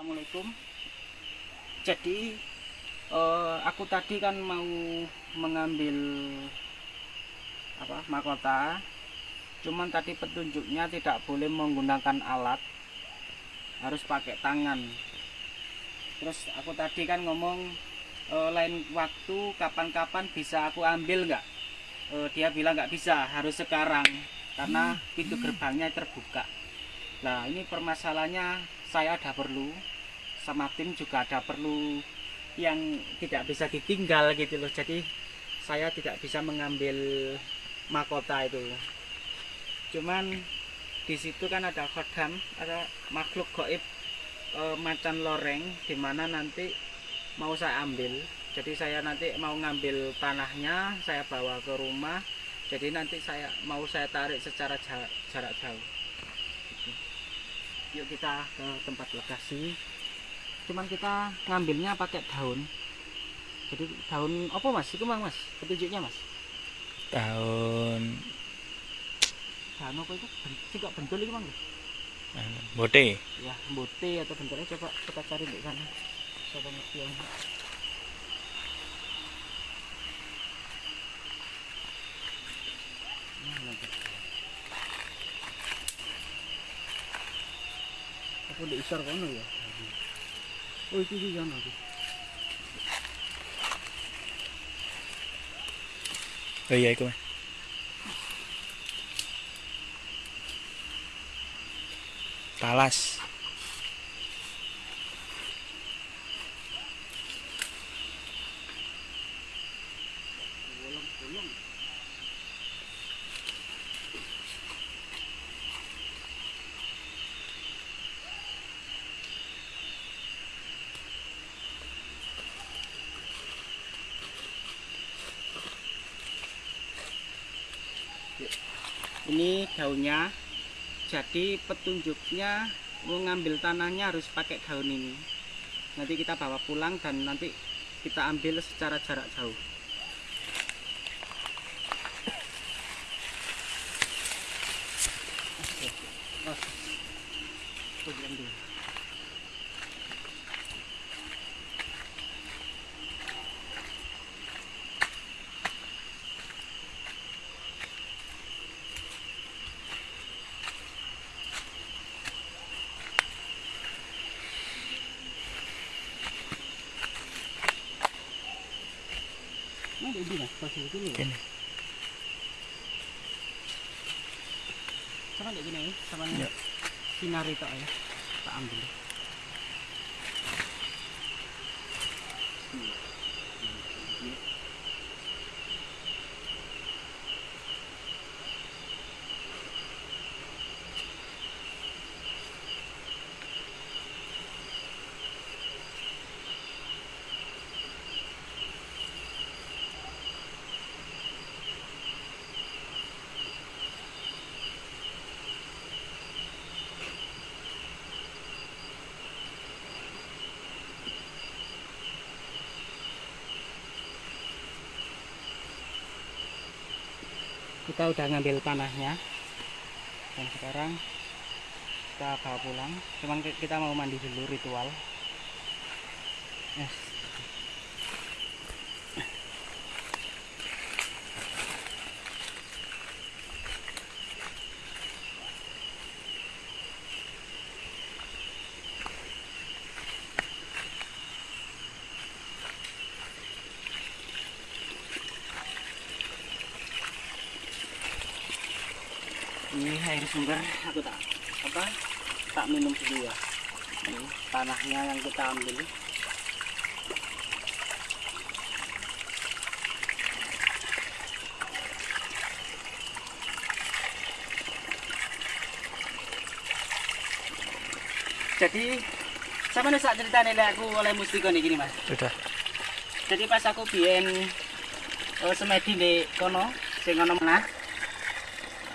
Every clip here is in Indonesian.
Assalamualaikum. Jadi eh, aku tadi kan mau mengambil apa mahkota. Cuman tadi petunjuknya tidak boleh menggunakan alat, harus pakai tangan. Terus aku tadi kan ngomong eh, lain waktu kapan-kapan bisa aku ambil nggak? Eh, dia bilang nggak bisa, harus sekarang karena pintu gerbangnya terbuka. Nah ini permasalahannya saya ada perlu sama tim juga ada perlu yang tidak bisa ditinggal gitu loh. Jadi saya tidak bisa mengambil mahkota itu. Cuman di situ kan ada khodam ada makhluk goib e, macan loreng di mana nanti mau saya ambil. Jadi saya nanti mau ngambil tanahnya saya bawa ke rumah. Jadi nanti saya mau saya tarik secara jarak, jarak jauh. Yuk kita ke tempat lokasi cuman kita ngambilnya pakai daun. Jadi daun apa mas? Itu mang mas? Petunjuknya mas? Tahun daun apa itu? Sih kok bentul itu mang? Bote ya bote atau bentuknya coba kita cari di sana. Coba ngerti yang Nah, nanti. Apa di isar kono ya? Oh itu di sana tuh. oh iya iku Mas. talas Ini daunnya. Jadi petunjuknya mau ngambil tanahnya harus pakai daun ini. Nanti kita bawa pulang dan nanti kita ambil secara jarak jauh. Kene. Sama kayak gini, sama Ya. sinar itu ya. Tak ambil. Kita udah ngambil tanahnya. Dan sekarang kita bawa pulang. Cuman ki- kita mau mandi dulu ritual. Yes. Ini air sumber. Aku tak apa? Tak minum dulu ya. Ini tanahnya yang kita ambil. Jadi sama nih saat cerita nih aku oleh mustiko nih gini mas. Sudah. Jadi pas aku biyen uh, semedi di kono sing kono menah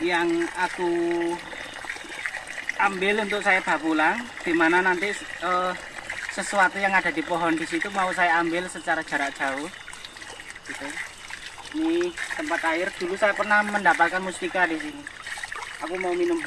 yang aku ambil untuk saya bawa pulang di mana nanti eh, sesuatu yang ada di pohon di situ mau saya ambil secara jarak jauh gitu. ini tempat air dulu saya pernah mendapatkan mustika di sini aku mau minum.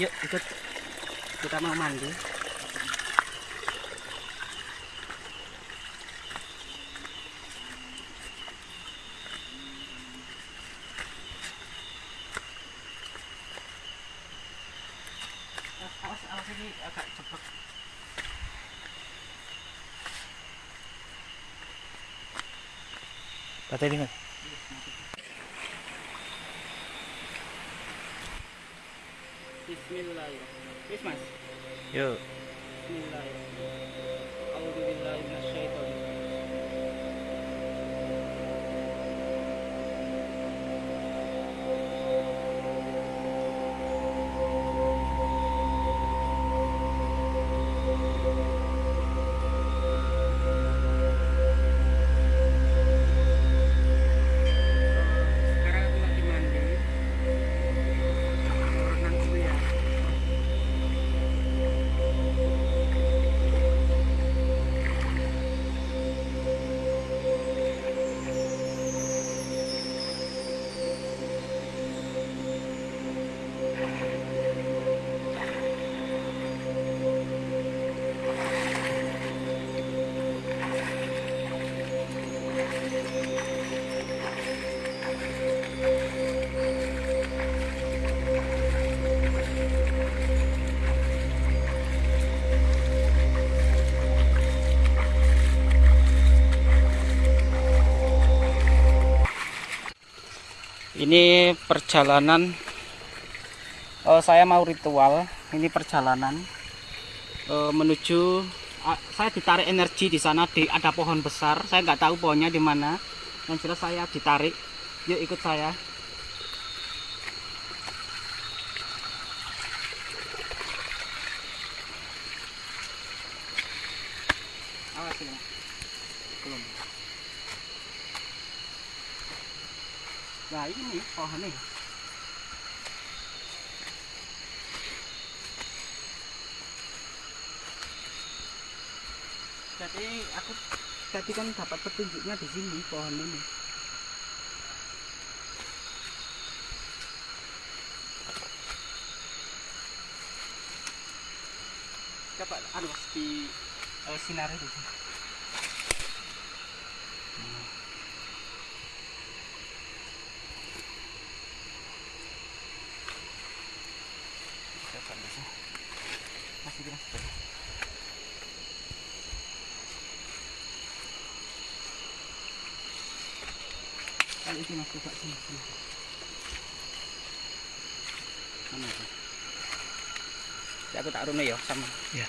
Yuk ikut kita mau mandi. Awas, awas ini agak cepet. Patay mas. Bismillahirrahmanirrahim. Yuk. Bismillahirrahmanirrahim. Ini perjalanan eh, saya mau ritual. Ini perjalanan eh, menuju ah, saya ditarik energi di sana di ada pohon besar. Saya nggak tahu pohonnya di mana. Yang jelas saya ditarik. Yuk ikut saya. Awas ini. Belum. Ini pohon nih. Jadi aku tadi kan dapat petunjuknya di sini pohon ini. Coba anu di eh, sinari di sini. Coba di sini. Masih di masih. Kali ini mas coba sini sini. Mana itu? Ya, aku tak rune ya sama. Ya.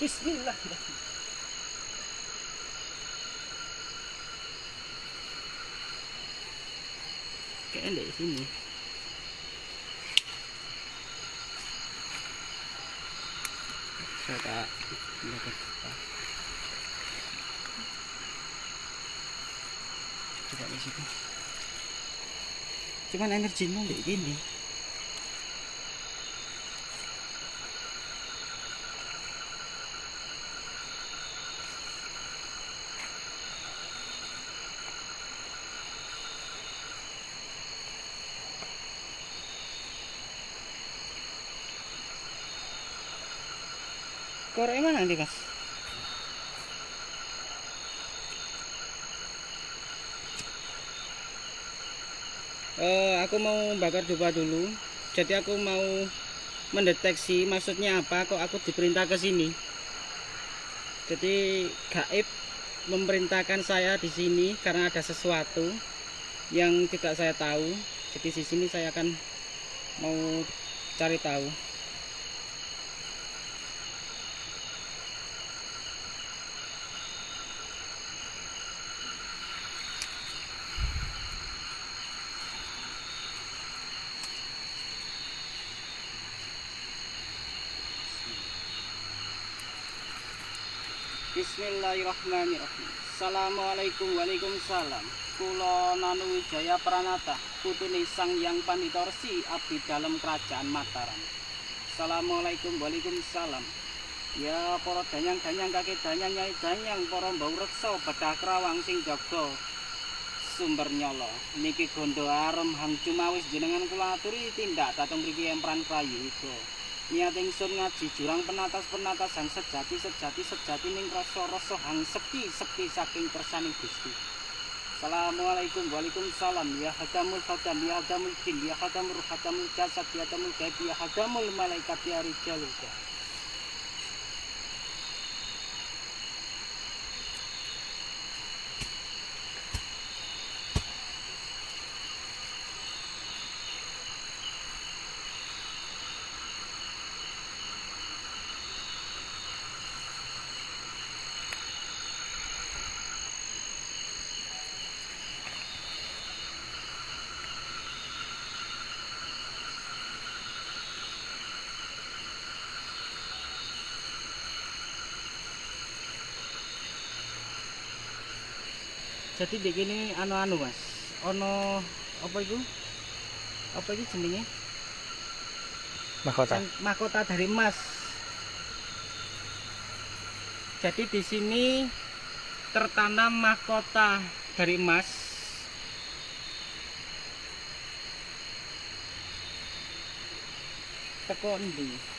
Bismillahirrahmanirrahim. Kayaknya di sini. Saya tak dapat apa. Coba di situ. Cuman energinya kayak gini. Korek mana nanti mas? Eh, aku mau bakar dupa dulu. Jadi aku mau mendeteksi maksudnya apa kok aku diperintah ke sini. Jadi gaib memerintahkan saya di sini karena ada sesuatu yang tidak saya tahu. Jadi di sini saya akan mau cari tahu. Bismillahirrahmanirrahim. Assalamualaikum Waalaikumsalam. Kulo Nanu Wijaya Pranata, putune Sang Yang Panitorsi abdi dalam kerajaan Mataram. Assalamualaikum Waalaikumsalam. Ya para danyang-danyang kaki danyang nyai danyang para mbau reksa bedah krawang sing jaga sumber nyala niki gondo arem hang cumawis jenengan kula aturi tindak dateng mriki empran prayu iku niat ingsun ngaji jurang penatas penatas sejati sejati sejati ning rasa rasa hang sepi sepi saking kersane Gusti. Assalamualaikum Waalaikumsalam. Ya hadamul hadam Ya hadamul jin Ya hadamul hadamul jasad Ya hadamul gaib Ya hadamul malaikat Ya rijalul jadi begini anu anu mas. Ono apa itu apa itu jenenge? Mahkota. Mahkota dari emas. Jadi di sini tertanam mahkota dari emas. Teko endi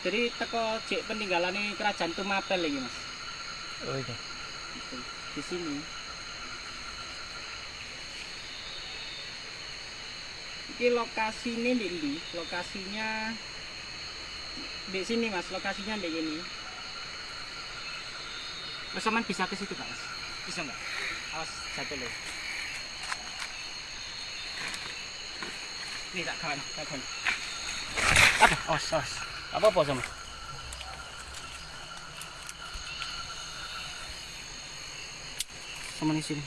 jadi teko jek peninggalan kerajaan Tumapel ini mas. Oh ini. di sini. Ini lokasinya di ndi lokasinya di sini mas. Lokasinya di sini. Mas Saman bisa ke situ Pak, mas? Bisa nggak awas satu loh ini tak kawan tak kawan. Aduh awas awas apa apa sama sama di sini.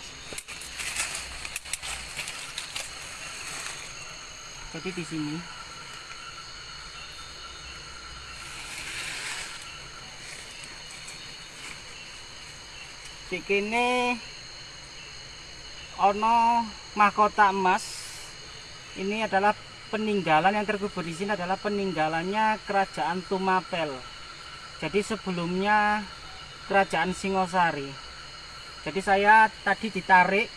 Jadi di sini. Di kene ono mahkota emas. Ini adalah peninggalan yang terkubur di sini adalah peninggalannya kerajaan Tumapel. Jadi sebelumnya kerajaan Singosari. Jadi saya tadi ditarik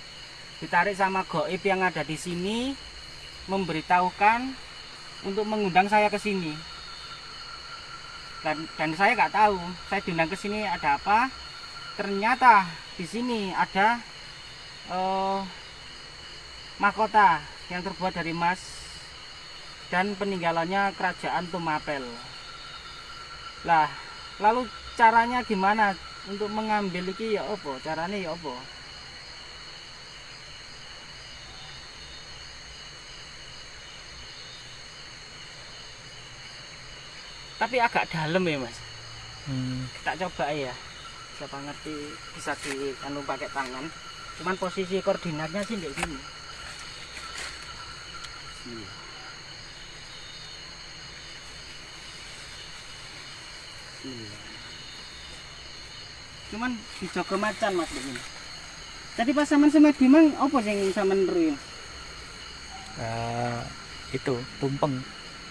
ditarik sama goib yang ada di sini memberitahukan untuk mengundang saya ke sini. Dan dan saya nggak tahu saya diundang ke sini ada apa? Ternyata di sini ada eh, mahkota yang terbuat dari emas dan peninggalannya kerajaan Tumapel. Lah lalu caranya gimana untuk mengambil iki? Ya apa? Caranya ya apa? Tapi agak dalam ya mas. Hmm. tak coba ya. Siapa ngerti bisa di anu pakai tangan. Cuman posisi koordinatnya sih di sini Sini. Sini. cuman dijogo macan mas begini tadi pas saman semedi mang apa sing saman ruin Ah, itu tumpeng.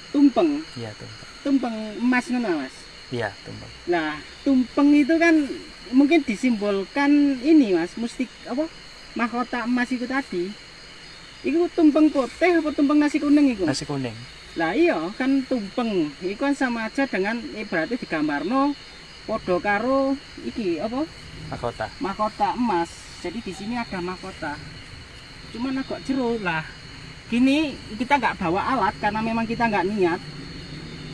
tumpeng Iya tumpeng. tumpeng emas ngono mas Iya tumpeng. Nah, tumpeng itu kan mungkin disimbolkan ini mas, mustik apa mahkota emas itu tadi. Itu tumpeng putih apa tumpeng nasi kuning itu? Nasi kuning. Lah iya kan tumpeng, itu kan sama aja dengan ibaratnya digambarno podo karo iki apa Mahkota. mahkota emas. Jadi di sini ada mahkota. Cuman agak jero lah. Gini kita nggak bawa alat karena memang kita nggak niat.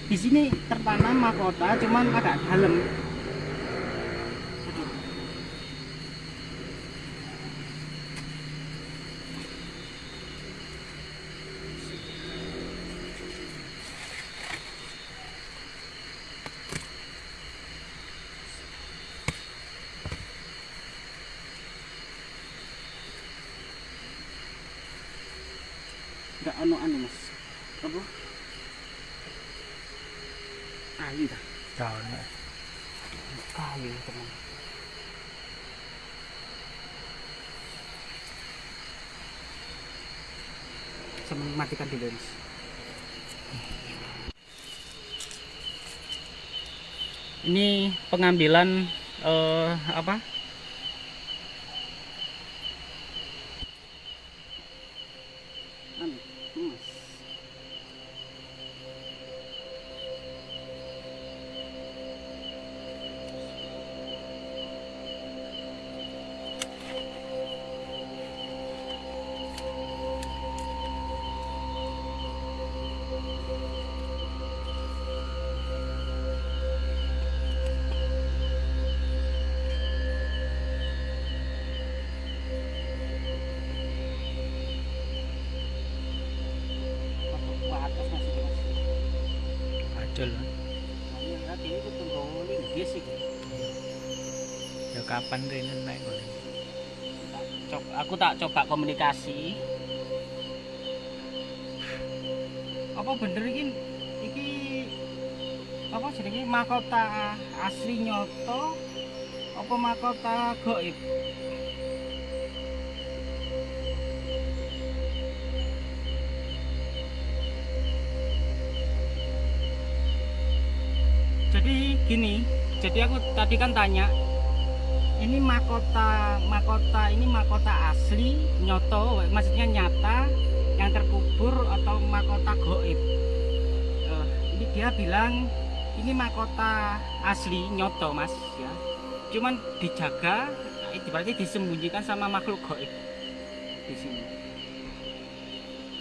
Di sini tertanam mahkota, cuman agak dalam. Aduh. Anu mas. Apa? Ayu dah. Daun. Kayu teman. Saya matikan dulu mas. ini pengambilan eh, apa kapan rene naik aku tak coba komunikasi. Apa bener iki iki apa jenenge mahkota asli nyoto apa mahkota goib? Jadi gini, jadi aku tadi kan tanya ini mahkota mahkota ini mahkota asli nyoto maksudnya nyata yang terkubur atau mahkota goib Eh, ini dia bilang ini mahkota asli nyoto mas ya. Cuman dijaga itu berarti disembunyikan sama makhluk goib di sini.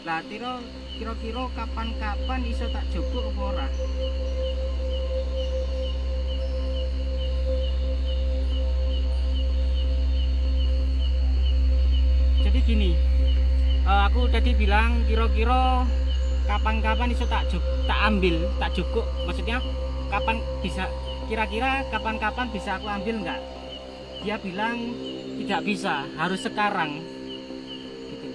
Lah kira kira-kira kapan-kapan iso tak apa ora jadi gini eh, aku tadi bilang kira-kira kapan-kapan iso tak juk tak ambil tak cukup maksudnya kapan bisa kira-kira kapan-kapan bisa aku ambil enggak dia bilang tidak bisa harus sekarang. Gitu.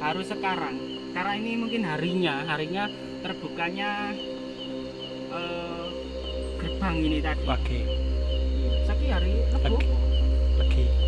Harus sekarang. Karena ini mungkin harinya harinya terbukanya eh, gerbang ini tadi. Wage, Saki hari Rebo Lagi.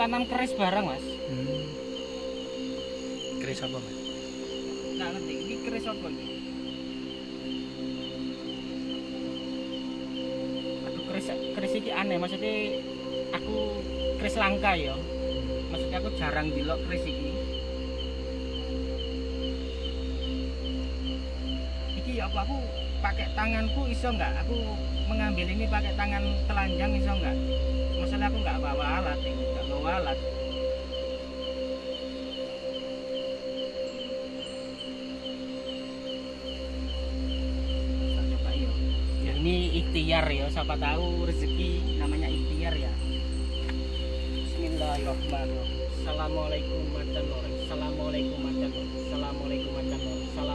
Tertanam keris barang, Mas. Hmm. Keris apa, Mas? Nggak ngerti, ini keris apa ini? Aduh, keris, keris ini aneh, maksudnya aku keris langka ya. Maksudnya aku jarang dilok keris ini. Iki ya apa aku pakai tanganku iso nggak? Aku mengambil ini pakai tangan telanjang iso nggak? Masalah aku nggak bawa alat, ya. Coba yuk. Ya, ini ikhtiar ya, siapa tahu rezeki namanya ikhtiar ya. Bismillahirrahmanirrahim. Assalamualaikum warahmatullahi wabarakatuh. Assalamualaikum warahmatullahi wabarakatuh. Assalamualaikum warahmatullahi wabarakatuh.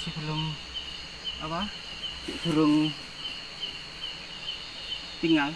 Masih belum apa durung tinggal